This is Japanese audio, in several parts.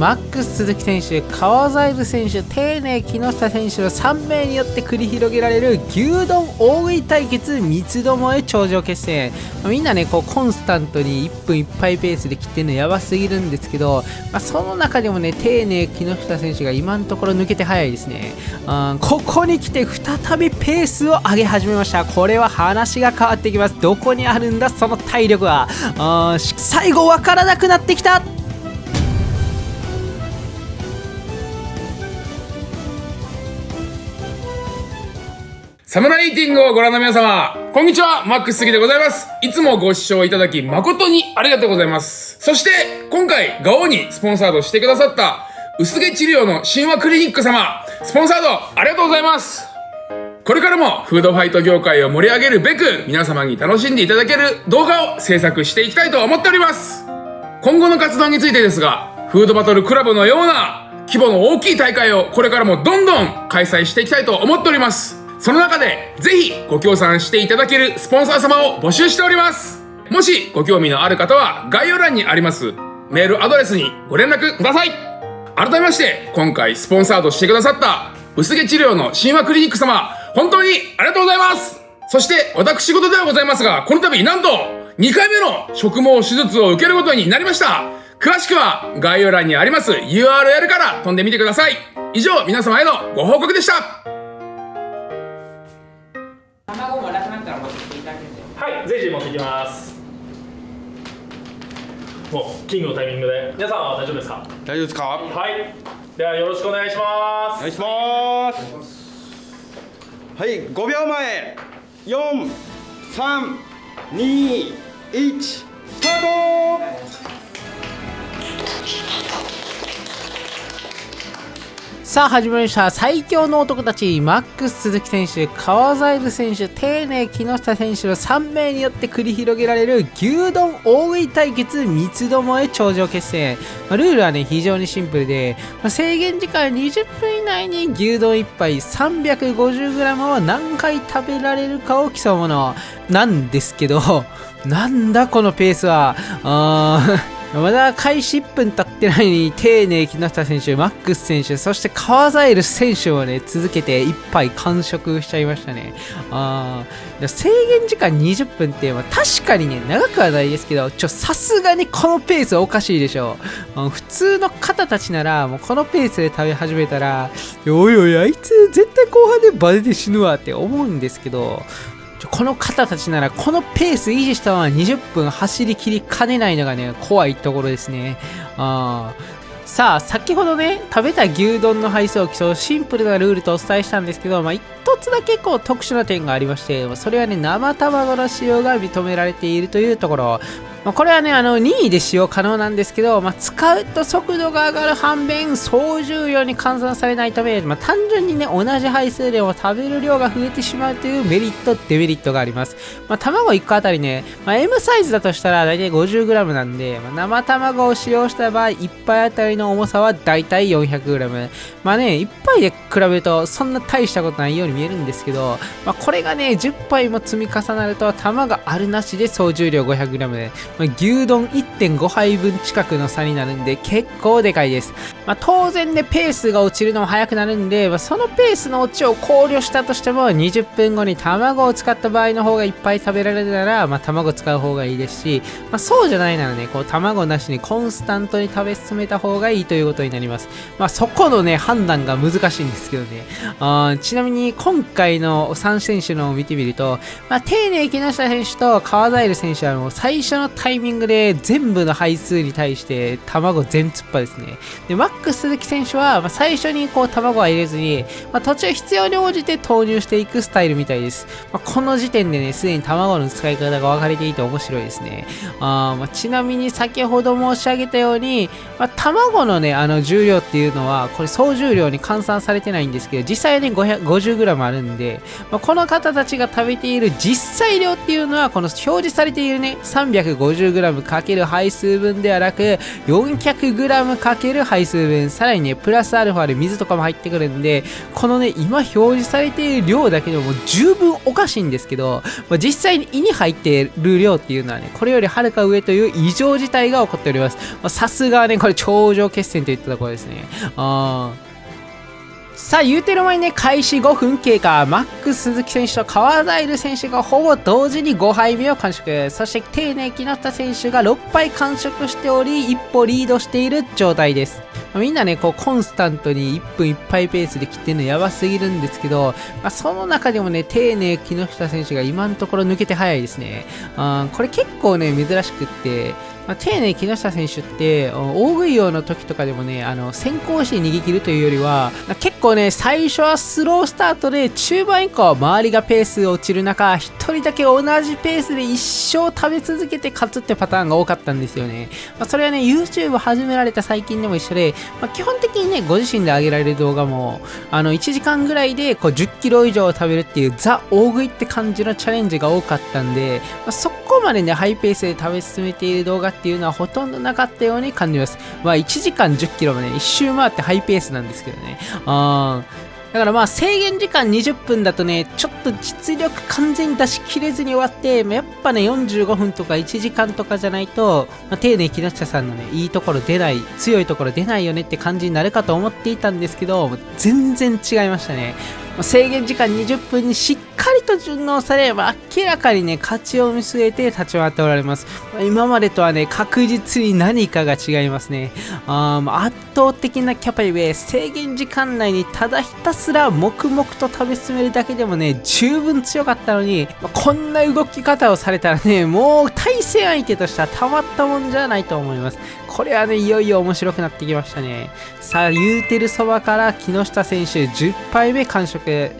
マックス鈴木選手川ザイル選手丁寧木下選手の3名によって繰り広げられる牛丼大食い対決三つどもえ頂上決戦、みんなねこうコンスタントに1分いっぱいペースで切ってるのやばすぎるんですけど、まあ、その中でもね丁寧木下選手が今のところ抜けて早いですね、うん、ここに来て再びペースを上げ始めました。これは話が変わってきます。どこにあるんだその体力は。最後わからなくなってきた。サムライティングをご覧の皆様、こんにちは、マックス杉でございます。いつもご視聴いただき誠にありがとうございます。そして、今回、ガオにスポンサードしてくださった、薄毛治療の神話クリニック様、スポンサードありがとうございます。これからもフードファイト業界を盛り上げるべく、皆様に楽しんでいただける動画を制作していきたいと思っております。今後の活動についてですが、フードバトルクラブのような規模の大きい大会をこれからもどんどん開催していきたいと思っております。その中で、ぜひご協賛していただけるスポンサー様を募集しております。もしご興味のある方は概要欄にありますメールアドレスにご連絡ください。改めまして、今回スポンサードしてくださった薄毛治療の神話クリニック様、本当にありがとうございますそして私事ではございますが、この度なんと2回目の植毛手術を受けることになりました詳しくは概要欄にあります URL から飛んでみてください。以上、皆様へのご報告でした。はい随時持ってきます。もうキングのタイミングで。皆さんは大丈夫ですか？大丈夫ですか？はい。ではよろしくお願いします。お願いします。はい5秒前。432スタートさあ始まりました。最強の男たちマックス鈴木選手川ザイル選手丁寧木下選手の3名によって繰り広げられる牛丼大食い対決三つどもえ頂上決戦、まあ、ルールはね非常にシンプルで、まあ、制限時間20分以内に牛丼1杯 350g を何回食べられるかを競うものなんですけどなんだこのペースは。あーまだ開始1分経ってないのに、丁寧木下選手、マックス選手、そして川ザイル選手をね、続けて1杯完食しちゃいましたね。あ制限時間20分って、まあ、確かにね、長くはないですけど、ちょ、さすがにこのペースおかしいでしょう。普通の方たちなら、もうこのペースで食べ始めたら、おいおい、あいつ絶対後半でバレて死ぬわって思うんですけど、この方たちならこのペース維持したまま20分走りきりかねないのがね怖いところですね。あさあ先ほどね食べた牛丼の配送を競うシンプルなルールとお伝えしたんですけど、まあ、一つだけこう特殊な点がありましてそれはね生卵の使用が認められているというところまあ、これはね、あの、任意で使用可能なんですけど、まあ、使うと速度が上がる反面、総重量に換算されないため、まあ、単純にね、同じ配数でも食べる量が増えてしまうというメリット、デメリットがあります。まあ、卵1個あたりね、まあ、M サイズだとしたら大体 50g なんで、まあ、生卵を使用した場合、1杯あたりの重さは大体 400g。まあね、1杯で比べるとそんな大したことないように見えるんですけど、まあ、これがね、10杯も積み重なると、卵あるなしで総重量 500g で、まあ、牛丼1.5杯分近くの差になるんで結構でかいです。まあ、当然ね、ペースが落ちるのも早くなるんで、まあ、そのペースの落ちを考慮したとしても20分後に卵を使った場合の方がいっぱい食べられるなら、まあ、卵使う方がいいですし、まあ、そうじゃないならね、こう卵なしにコンスタントに食べ進めた方がいいということになります。まあ、そこのね、判断が難しいんですけどね。あちなみに今回の3選手のを見てみると、まあ、丁寧木下選手と川平選手はもう最初のタイミングで全部の配数に対して卵全突破ですね。で、マックス鈴木選手は、まあ、最初にこう卵は入れずに、まあ、途中必要に応じて投入していくスタイルみたいです。まこの時点でね、すでに卵の使い方が分かれていて面白いですね。あまちなみに先ほど申し上げたように、ま卵のね、あの重量っていうのは、これ総重量に換算されてないんですけど、実際に 50g もあるんで、まあ、この方たちが食べている実際量っていうのはこの表示されているね 350g× 配数分ではなく 400g× 配数分さらにねプラスアルファで水とかも入ってくるんでこのね今表示されている量だけでも十分おかしいんですけど、まあ、実際に胃に入ってる量っていうのはねこれよりはるか上という異常事態が起こっております。さすがねこれ頂上決戦といったところですね。ああさあ言うてる前にね開始5分経過。マックス鈴木選手と川ザイル選手がほぼ同時に5杯目を完食。そして丁寧木下選手が6杯完食しており一歩リードしている状態です。みんなねこうコンスタントに1分1杯ペースで切ってるのやばすぎるんですけど、まあ、その中でもね丁寧木下選手が今のところ抜けて早いですね。あこれ結構ね珍しくってまあ、丁寧木下選手って大食い用の時とかでもねあの先行して逃げ切るというよりは結構ね最初はスロースタートで中盤以降は周りがペース落ちる中1人だけ同じペースで一生食べ続けて勝つってパターンが多かったんですよね、まあ、それはね YouTube 始められた最近でも一緒で、まあ、基本的にねご自身で上げられる動画もあの1時間ぐらいでこう10キロ以上食べるっていうザ大食いって感じのチャレンジが多かったんで、まあ、そこまでねハイペースで食べ進めている動画っていうのはほとんどなかったように感じます。まあ1時間10キロもね、一周回ってハイペースなんですけどね。あだからまあ制限時間20分だとね、ちょっと実力完全に出し切れずに終わって、やっぱね、45分とか1時間とかじゃないと、まあ、丁寧木下さんのね、いいところ出ない、強いところ出ないよねって感じになるかと思っていたんですけど、全然違いましたね。制限時間20分にしっかりと順応され、ま明らかにね、勝ちを見据えて立ち回っておられます。今までとはね、確実に何かが違いますね。あ圧倒的なキャパゆえ、制限時間内にただひたすら黙々と食べ進めるだけでもね、十分強かったのに、こんな動き方をされたらね、もう対戦相手としてはたまったもんじゃないと思います。これはね、いよいよ面白くなってきましたね。さあ、言うてるそばから木下選手10杯目完食。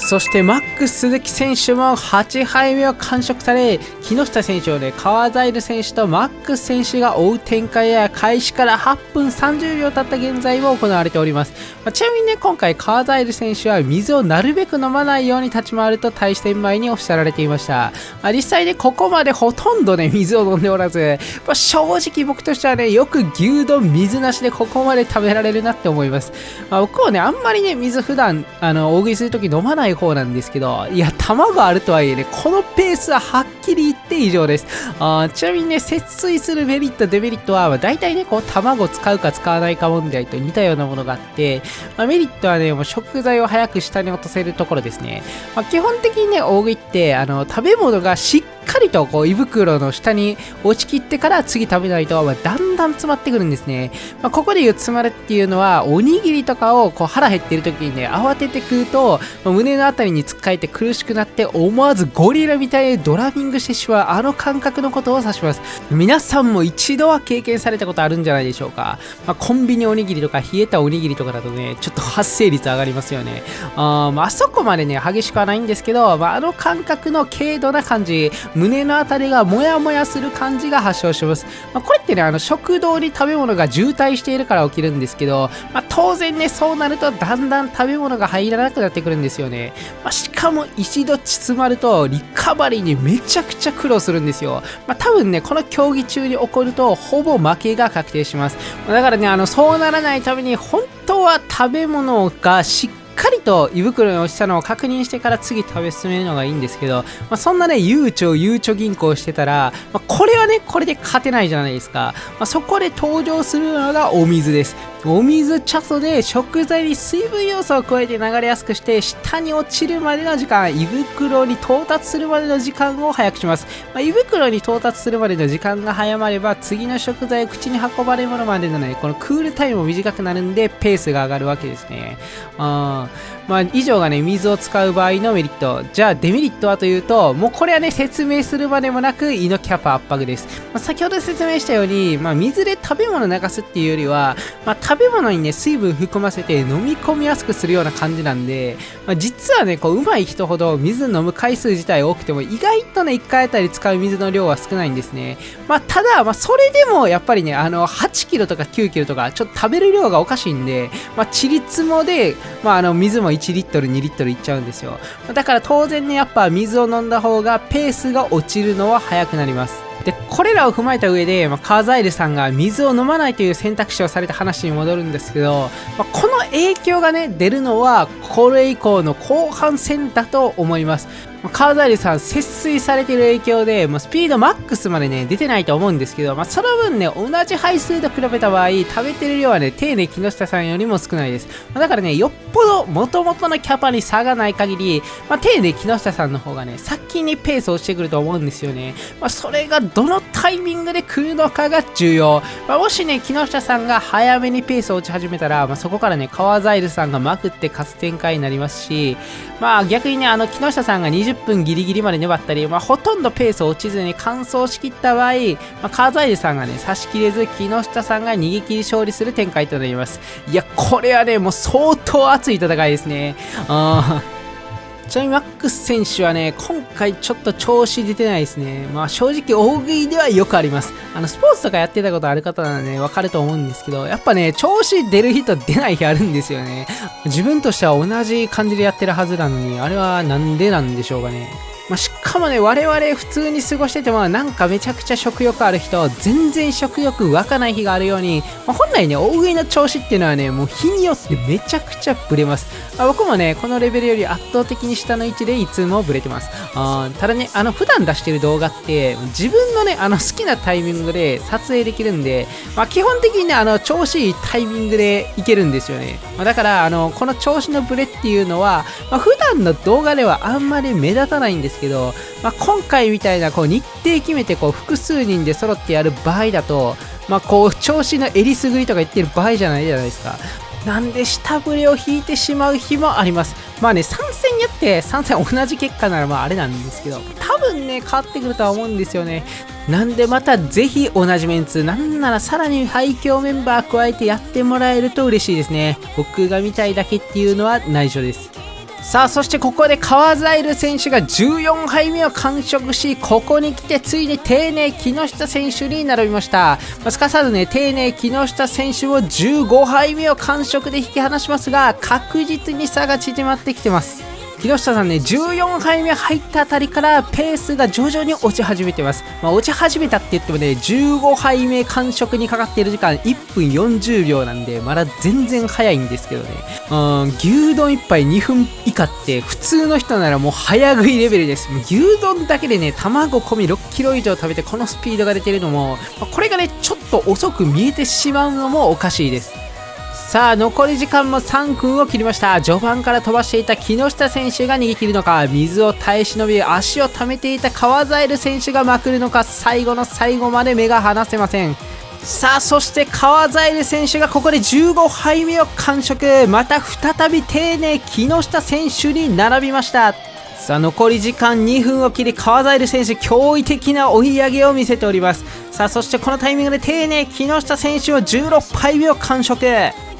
そしてマックス鈴木選手も8敗目を完食され木下選手をね川ザイル選手とマックス選手が追う展開や開始から8分30秒経った現在も行われております、まあ、ちなみにね今回川ザイル選手は水をなるべく飲まないように立ち回ると対戦前におっしゃられていました、まあ、実際ねここまでほとんどね水を飲んでおらず、まあ、正直僕としてはねよく牛丼水なしでここまで食べられるなって思います、まあ、僕はねあんまりね水普段あの大食いするとき飲まないない方なんですけど、いや、卵あるとはいえね、このペースははっきり言って以上です。あちなみにね、節水するメリット、デメリットは、まあ、大体ね、こう、卵使うか使わないか問題と似たようなものがあって、まあ、メリットはね、もう食材を早く下に落とせるところですね。まあ、基本的にね、大食いって、あの、食べ物がしっかりとこう胃袋の下に落ちきってから次食べないと、まあ、だんだん詰まってくるんですね、まあ、ここで言う詰まるっていうのはおにぎりとかをこう腹減ってる時にね慌てて食うと、まあ、胸の辺りにつっかえて苦しくなって思わずゴリラみたいにドラミングしてしまうあの感覚のことを指します皆さんも一度は経験されたことあるんじゃないでしょうか、まあ、コンビニおにぎりとか冷えたおにぎりとかだとねちょっと発生率上がりますよねあ,、まあそこまでね激しくはないんですけど、まあ、あの感覚の軽度な感じ胸の辺りがモヤモヤする感じが発症します。まあ、これってね、あの食道に食べ物が渋滞しているから起きるんですけど、まあ、当然ね、そうなるとだんだん食べ物が入らなくなってくるんですよね。まあ、しかも一度包まるとリカバリーにめちゃくちゃ苦労するんですよ。まあ、多分ね、この競技中に起こるとほぼ負けが確定します。だからね、あのそうならないために本当は食べ物がしっかりかりと胃袋に落ちたのを確認してから次食べ進めるのがいいんですけど、まあ、そんなね、悠長、ゆうちょ銀行してたら、まあ、これはね、これで勝てないじゃないですか。まあ、そこで登場するのがお水です。お水茶素で食材に水分要素を加えて流れやすくして下に落ちるまでの時間胃袋に到達するまでの時間を早くします、まあ、胃袋に到達するまでの時間が早まれば次の食材を口に運ばれるものまでのねこのクールタイムも短くなるんでペースが上がるわけですねあまあ、以上がね水を使う場合のメリットじゃあデメリットはというともうこれはね説明するまでもなく胃のキャパ圧迫です、まあ、先ほど説明したように、まあ、水で食べ物流すっていうよりは、まあ食べ物にね、水分含ませて飲み込みやすくするような感じなんで、まあ、実はね、こう、上手い人ほど水飲む回数自体多くても、意外とね、1回あたり使う水の量は少ないんですね。まあ、ただ、まあ、それでも、やっぱりね、あの、8キロとか9キロとか、ちょっと食べる量がおかしいんで、まあ、ちりつもで、まあ、あの、水も1リットル、2リットルいっちゃうんですよ。だから当然ね、やっぱ水を飲んだ方がペースが落ちるのは早くなります。でこれらを踏まえた上で、まあ、カーザイルさんが水を飲まないという選択肢をされた話に戻るんですけど、まあ、この影響がね出るのはこれ以降の後半戦だと思いますカーザイルさん節水されてる影響で、まあ、スピードマックスまでね出てないと思うんですけど、まあ、その分ね同じ配数と比べた場合食べてる量はね丁寧木下さんよりも少ないです、まあ、だからねよっぽど元々のキャパに差がない限り、まあ、丁寧木下さんの方がね先にペースをしてくると思うんですよね、まあ、それがどのタイミングで来るのかが重要、まあ、もしね木下さんが早めにペースを落ち始めたら、まあ、そこからね川ザイルさんがまくって勝つ展開になりますしまあ逆にねあの木下さんが20分ギリギリまで粘ったり、まあ、ほとんどペース落ちずに完走しきった場合、まあ、カーザイルさんがね差し切れず木下さんが逃げ切り勝利する展開となります。いやこれはねもう相当熱い戦いですね。うん。ちなみにマックス選手はね、今回ちょっと調子出てないですね。まあ正直大食いではよくあります。あの、スポーツとかやってたことある方ならね、わかると思うんですけど、やっぱね、調子出る日と出ない日あるんですよね。自分としては同じ感じでやってるはずなのに、あれはなんでなんでしょうかね。まあ、しかもね、我々普通に過ごしてても、なんかめちゃくちゃ食欲ある人、全然食欲湧かない日があるように、まあ、本来ね、大食いの調子っていうのはね、もう日によってめちゃくちゃブレます。まあ、僕もね、このレベルより圧倒的に下の位置でいつもブレてます。あただね、あの、普段出してる動画って、自分のね、あの、好きなタイミングで撮影できるんで、まあ、基本的にね、あの、調子いいタイミングでいけるんですよね。まあ、だから、あの、この調子のブレっていうのは、まあ、普段の動画ではあんまり目立たないんですけど、まあ、今回みたいなこう日程決めてこう複数人で揃ってやる場合だと、まあ、こう調子のえりすぐりとか言ってる場合じゃないじゃないですか。なんで下振れを引いてしまう日もあります。まあね、3戦やって3戦同じ結果ならまああれなんですけど、多分ね、変わってくるとは思うんですよね。なんでまたぜひ同じメンツ、なんならさらに廃墟メンバー加えてやってもらえると嬉しいですね。僕が見たいだけっていうのは内緒です。さあそしてここで川ザイル選手が14杯目を完食しここに来てついに丁寧木下選手に並びました、まあ、すかさずね丁寧木下選手を15杯目を完食で引き離しますが確実に差が縮まってきてます。木下さんね14杯目入ったあたりからペースが徐々に落ち始めてます、まあ、落ち始めたって言ってもね15杯目完食にかかっている時間1分40秒なんでまだ全然早いんですけどね。うん牛丼1杯2分以下って普通の人ならもう早食いレベルです。牛丼だけでね卵込み6キロ以上食べてこのスピードが出てるのも、まあこれがねちょっと遅く見えてしまうのもおかしいです。さあ残り時間も3分を切りました。序盤から飛ばしていた木下選手が逃げ切るのか。水を耐え忍び足を溜めていた川ザエル選手がまくるのか。最後の最後まで目が離せません。さあそして川ザエル選手がここで15杯目を完食。また再び丁寧木下選手に並びました。さあ残り時間2分を切り川ザエル選手驚異的な追い上げを見せております。さあそしてこのタイミングで丁寧木下選手は16杯目を完食。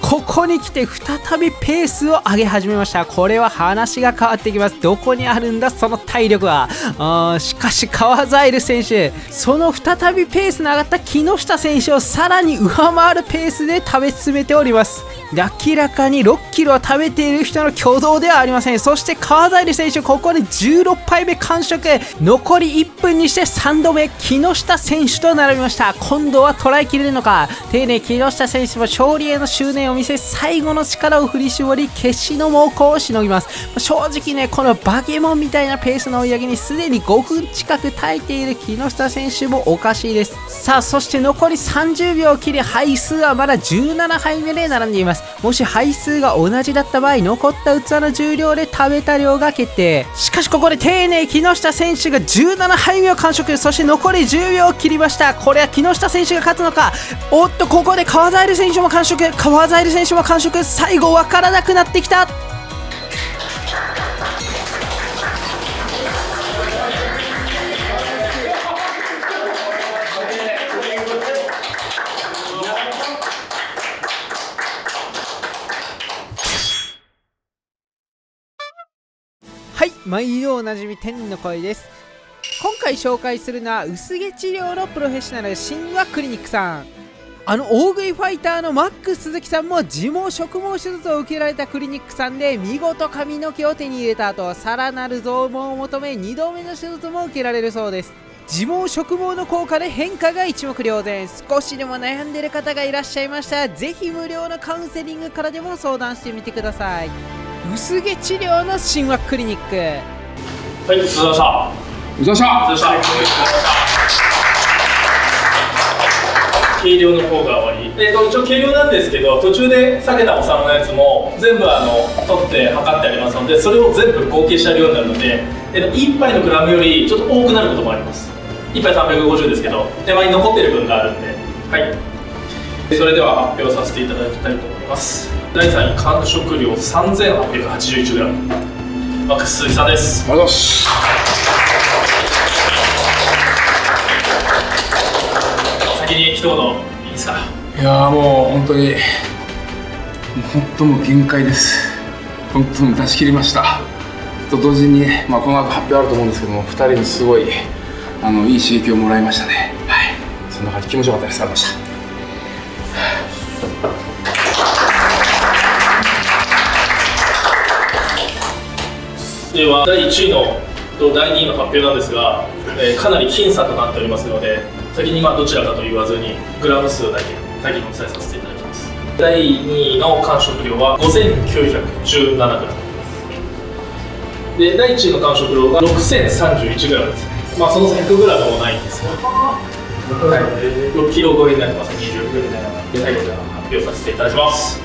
ここに来て再びペースを上げ始めました。これは話が変わってきます。どこにあるんだその体力は。あーしかし川ザエル選手その再びペースの上がった木下選手をさらに上回るペースで食べ進めております。明らかに6キロを食べている人の挙動ではありません。そして川ザエル選手ここで16杯目完食残り1分にして3度目木下選手と並びました。今度は捉えきれるのか。丁寧木下選手も勝利への執念を見せ最後の力を振り絞り決死の猛攻をしのぎます。正直ねこのバケモンみたいなペースの追い上げにすでに5分近く耐えている木下選手もおかしいです。さあそして残り30秒を切り杯数はまだ17杯目で並んでいます。もし杯数が同じだった場合残った器の重量で食べた量が決定。しかしここで丁寧木下選手が17杯目を完食。そして残り10秒を切りました。これは木下選手が勝つのか。おっとここで川ザエル選手も完食。川ザエル選手も完食。最後分からなくなってきた。はい毎度おなじみ天の声です。今回紹介するのは薄毛治療のプロフェッショナル神話クリニックさん。あの大食いファイターのマックス鈴木さんも自毛植毛手術を受けられたクリニックさんで見事髪の毛を手に入れた後さらなる増毛を求め2度目の手術も受けられるそうです。自毛植毛の効果で変化が一目瞭然。少しでも悩んでる方がいらっしゃいましたらぜひ無料のカウンセリングからでも相談してみてください。薄毛治療の神話クリニックはい、ごちそうさうざしゃまでした。ごちそうさまでした。軽量の方が終わり。えっ、と一応軽量なんですけど、途中で下げたお皿のやつも全部あの取って測ってありますので、それを全部合計した量になるので、えっ、と1杯のグラムよりちょっと多くなることもあります。1杯350ですけど、手前に残ってる分があるんで、はい。それでは発表させていただきたいと思います。第3位完食量 3881g。マックス鈴木さんです。ありがとうございます一言いいですか？いやーもう本当に本当もう限界です。本当に出し切りました。と同時にね、まあ、この後発表あると思うんですけども2人にすごいあのいい刺激をもらいましたね。はい。そんな感じ気持ちよかったです。ありがとうございました。では第1位のと第2位の発表なんですが、えーかなり僅差となっておりますので先にまあどちらかと言わずにグラム数だけ先にお伝えさせていただきます。第2位の完食量は 5917g で第1位の完食量が 6031g ですまあその 100g もないんですが、はい、6キロ超えになってます。20グで最後じゃあ発表させていただきます、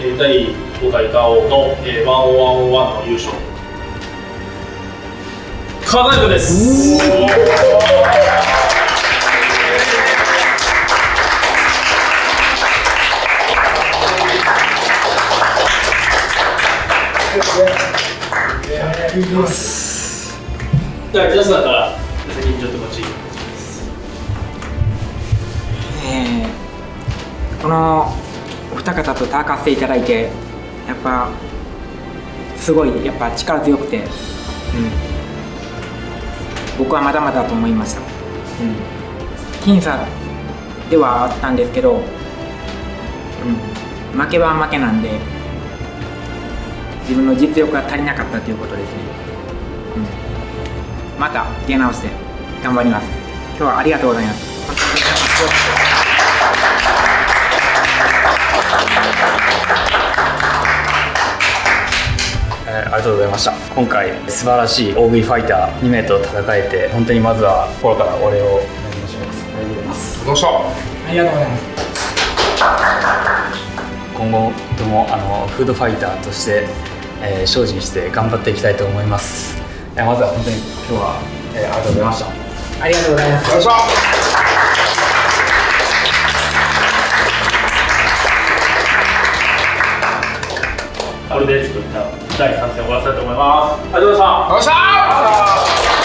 えー第5回ガオの、えー、1101の優勝。川田君です。じゃあ皆さんから先にちょっとこっち。えーこのお二方と戦わせていただいてやっぱすごいやっぱ力強くて、うん、僕はまだまだだと思いました、うん、僅差ではあったんですけど、うん、負けは負けなんで。自分の実力が足りなかったということですね、うん、また出直して頑張ります。今日はありがとうございます。えーありがとうございました。今回素晴らしい大食いファイター2名と戦えて本当にまずは心からお礼をお願いします。ありがとうございます。どうしたありがとうございます。今後ともあのフードファイターとして、えー精進して頑張っていきたいと思います。えーまずは本当に今日は、えーありがとうございました。ありがとうございます。よいしょこれでちょっと一旦第3戦終わらせたいと思います。ありがとうございました。よっしゃ